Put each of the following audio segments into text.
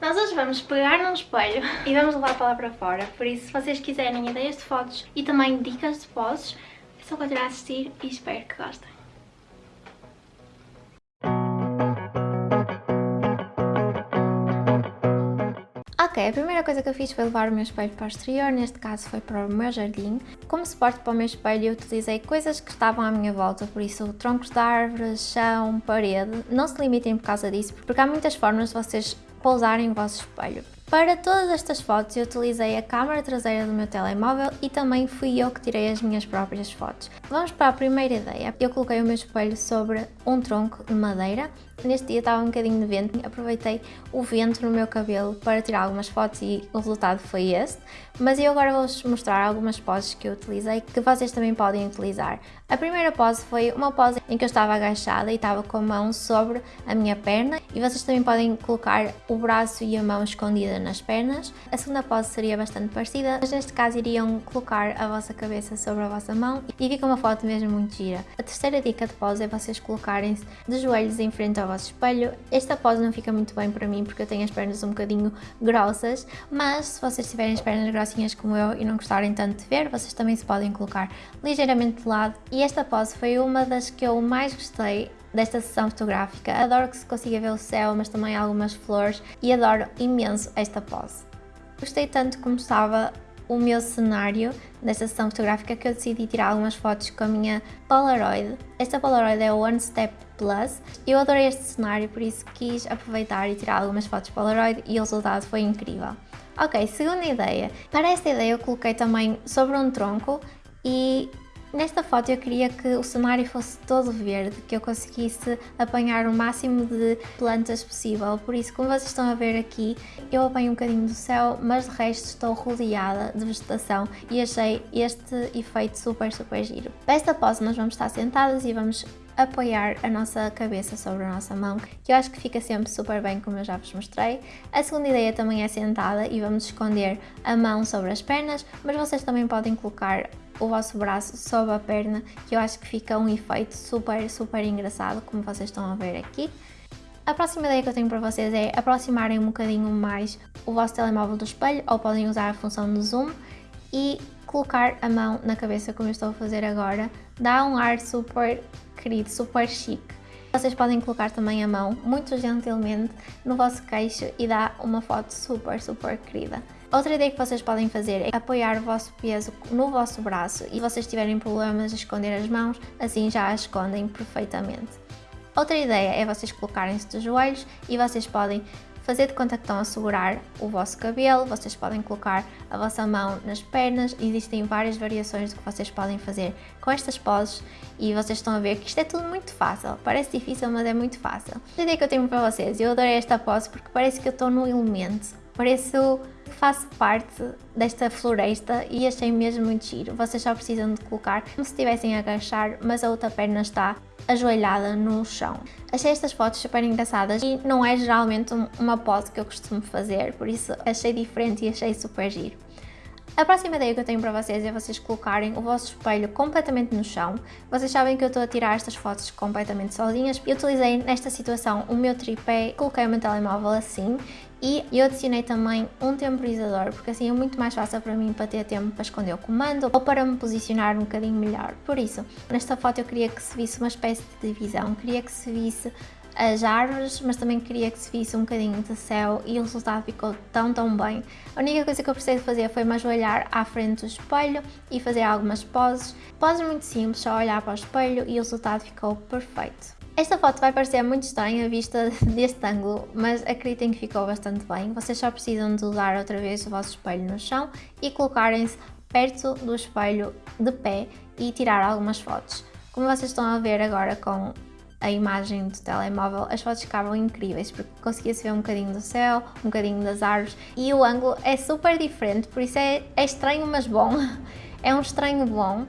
Nós hoje vamos pegar num espelho e vamos levar para lá para fora, por isso se vocês quiserem ideias de fotos e também dicas de poses, é só continuar a assistir e espero que gostem. Ok, a primeira coisa que eu fiz foi levar o meu espelho para o exterior, neste caso foi para o meu jardim. Como suporte para o meu espelho eu utilizei coisas que estavam à minha volta, por isso troncos de árvores, chão, parede. Não se limitem por causa disso, porque há muitas formas de vocês pousarem o vosso espelho. Para todas estas fotos eu utilizei a câmera traseira do meu telemóvel e também fui eu que tirei as minhas próprias fotos. Vamos para a primeira ideia. Eu coloquei o meu espelho sobre um tronco de madeira. Neste dia estava um bocadinho de vento, aproveitei o vento no meu cabelo para tirar algumas fotos e o resultado foi este. Mas eu agora vou-vos mostrar algumas poses que eu utilizei que vocês também podem utilizar. A primeira pose foi uma pose em que eu estava agachada e estava com a mão sobre a minha perna e vocês também podem colocar o braço e a mão escondida nas pernas. A segunda pose seria bastante parecida, mas neste caso iriam colocar a vossa cabeça sobre a vossa mão e fica uma foto mesmo muito gira. A terceira dica de pose é vocês colocarem-se de joelhos em frente ao vosso espelho. Esta pose não fica muito bem para mim porque eu tenho as pernas um bocadinho grossas, mas se vocês tiverem as pernas grossinhas como eu e não gostarem tanto de ver, vocês também se podem colocar ligeiramente de lado. E esta pose foi uma das que eu mais gostei desta sessão fotográfica. Adoro que se consiga ver o céu, mas também algumas flores e adoro imenso esta pose. Gostei tanto como estava o meu cenário desta sessão fotográfica que eu decidi tirar algumas fotos com a minha Polaroid. Esta Polaroid é o One Step Plus. Eu adorei este cenário, por isso quis aproveitar e tirar algumas fotos Polaroid e o resultado foi incrível. Ok, segunda ideia. Para esta ideia eu coloquei também sobre um tronco e Nesta foto eu queria que o cenário fosse todo verde, que eu conseguisse apanhar o máximo de plantas possível, por isso como vocês estão a ver aqui, eu apanho um bocadinho do céu, mas de resto estou rodeada de vegetação e achei este efeito super super giro. Para esta pose nós vamos estar sentadas e vamos apoiar a nossa cabeça sobre a nossa mão, que eu acho que fica sempre super bem, como eu já vos mostrei. A segunda ideia também é sentada e vamos esconder a mão sobre as pernas, mas vocês também podem colocar o vosso braço sob a perna, que eu acho que fica um efeito super, super engraçado, como vocês estão a ver aqui. A próxima ideia que eu tenho para vocês é aproximarem um bocadinho mais o vosso telemóvel do espelho, ou podem usar a função do zoom, e colocar a mão na cabeça como eu estou a fazer agora, dá um ar super querido, super chique. Vocês podem colocar também a mão, muito gentilmente, no vosso queixo e dá uma foto super, super querida. Outra ideia que vocês podem fazer é apoiar o vosso peso no vosso braço e se vocês tiverem problemas de esconder as mãos, assim já as escondem perfeitamente. Outra ideia é vocês colocarem-se de joelhos e vocês podem fazer de conta que estão a segurar o vosso cabelo, vocês podem colocar a vossa mão nas pernas, existem várias variações do que vocês podem fazer com estas poses e vocês estão a ver que isto é tudo muito fácil, parece difícil mas é muito fácil. A ideia que eu tenho para vocês, eu adorei esta pose porque parece que eu estou no elemento, pareço que faço parte desta floresta e achei mesmo muito giro. Vocês só precisam de colocar como se estivessem a agachar, mas a outra perna está ajoelhada no chão. Achei estas fotos super engraçadas e não é geralmente uma pose que eu costumo fazer, por isso achei diferente e achei super giro. A próxima ideia que eu tenho para vocês é vocês colocarem o vosso espelho completamente no chão. Vocês sabem que eu estou a tirar estas fotos completamente sozinhas. Eu utilizei nesta situação o meu tripé, coloquei o meu telemóvel assim e eu adicionei também um temporizador, porque assim é muito mais fácil para mim para ter tempo para esconder o comando ou para me posicionar um bocadinho melhor. Por isso, nesta foto eu queria que se visse uma espécie de divisão, queria que se visse as árvores, mas também queria que se visse um bocadinho de céu e o resultado ficou tão tão bem. A única coisa que eu precisei fazer foi me ajoelhar à frente do espelho e fazer algumas poses. Poses muito simples, só olhar para o espelho e o resultado ficou perfeito. Esta foto vai parecer muito estranha vista deste ângulo, mas acreditem que ficou bastante bem. Vocês só precisam de usar outra vez o vosso espelho no chão e colocarem-se perto do espelho de pé e tirar algumas fotos. Como vocês estão a ver agora com a imagem do telemóvel, as fotos ficavam incríveis porque conseguia-se ver um bocadinho do céu, um bocadinho das árvores e o ângulo é super diferente, por isso é, é estranho mas bom, é um estranho bom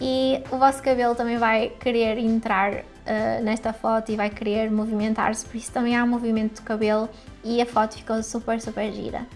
e o vosso cabelo também vai querer entrar uh, nesta foto e vai querer movimentar-se, por isso também há um movimento do cabelo e a foto ficou super super gira.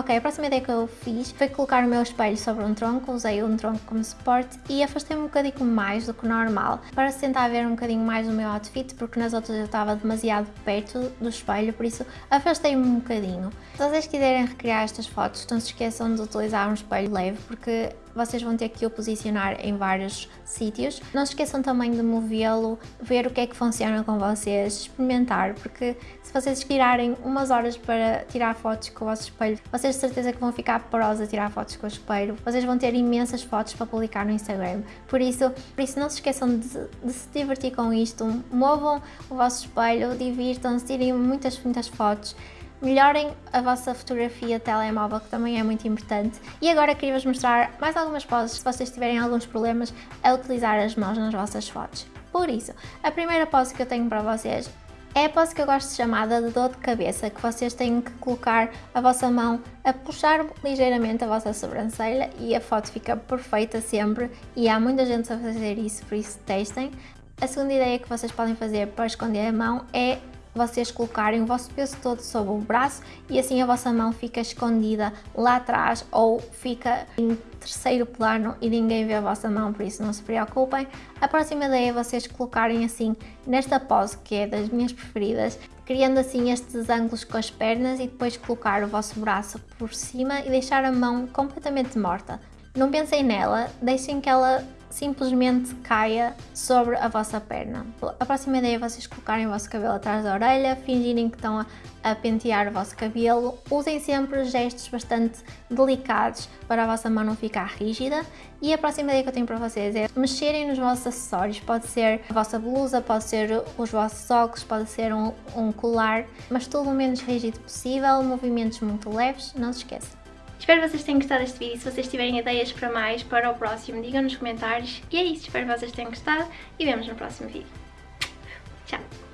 Ok, a próxima ideia que eu fiz foi colocar o meu espelho sobre um tronco, usei um tronco como suporte e afastei-me um bocadinho mais do que normal para tentar ver um bocadinho mais o meu outfit, porque nas outras eu estava demasiado perto do espelho, por isso afastei-me um bocadinho. Se vocês quiserem recriar estas fotos, não se esqueçam de utilizar um espelho leve, porque vocês vão ter que o posicionar em vários sítios. Não se esqueçam também de movê-lo, ver o que é que funciona com vocês, experimentar, porque se vocês tirarem umas horas para tirar fotos com o vosso espelho, vocês de certeza que vão ficar porosa a tirar fotos com o espelho, vocês vão ter imensas fotos para publicar no Instagram. Por isso, por isso não se esqueçam de, de se divertir com isto, movam o vosso espelho, divirtam-se, tirem muitas, muitas fotos melhorem a vossa fotografia telemóvel, que também é muito importante. E agora queria-vos mostrar mais algumas poses, se vocês tiverem alguns problemas a utilizar as mãos nas vossas fotos. Por isso, a primeira pose que eu tenho para vocês é a pose que eu gosto de chamada de dor de cabeça, que vocês têm que colocar a vossa mão a puxar ligeiramente a vossa sobrancelha e a foto fica perfeita sempre e há muita gente a fazer isso, por isso testem. A segunda ideia que vocês podem fazer para esconder a mão é vocês colocarem o vosso peso todo sobre o braço e assim a vossa mão fica escondida lá atrás ou fica em terceiro plano e ninguém vê a vossa mão, por isso não se preocupem. A próxima ideia é vocês colocarem assim nesta pose que é das minhas preferidas, criando assim estes ângulos com as pernas e depois colocar o vosso braço por cima e deixar a mão completamente morta. Não pensem nela, deixem que ela simplesmente caia sobre a vossa perna. A próxima ideia é vocês colocarem o vosso cabelo atrás da orelha, fingirem que estão a, a pentear o vosso cabelo. Usem sempre gestos bastante delicados para a vossa mão não ficar rígida. E a próxima ideia que eu tenho para vocês é mexerem nos vossos acessórios. Pode ser a vossa blusa, pode ser os vossos óculos, pode ser um, um colar, mas tudo o menos rígido possível, movimentos muito leves, não se esqueçam. Espero que vocês tenham gostado deste vídeo. Se vocês tiverem ideias para mais, para o próximo, digam nos comentários. E é isso, espero que vocês tenham gostado e vemos no próximo vídeo. Tchau!